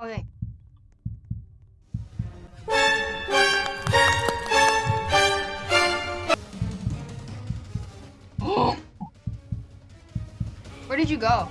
Okay. Where did you go?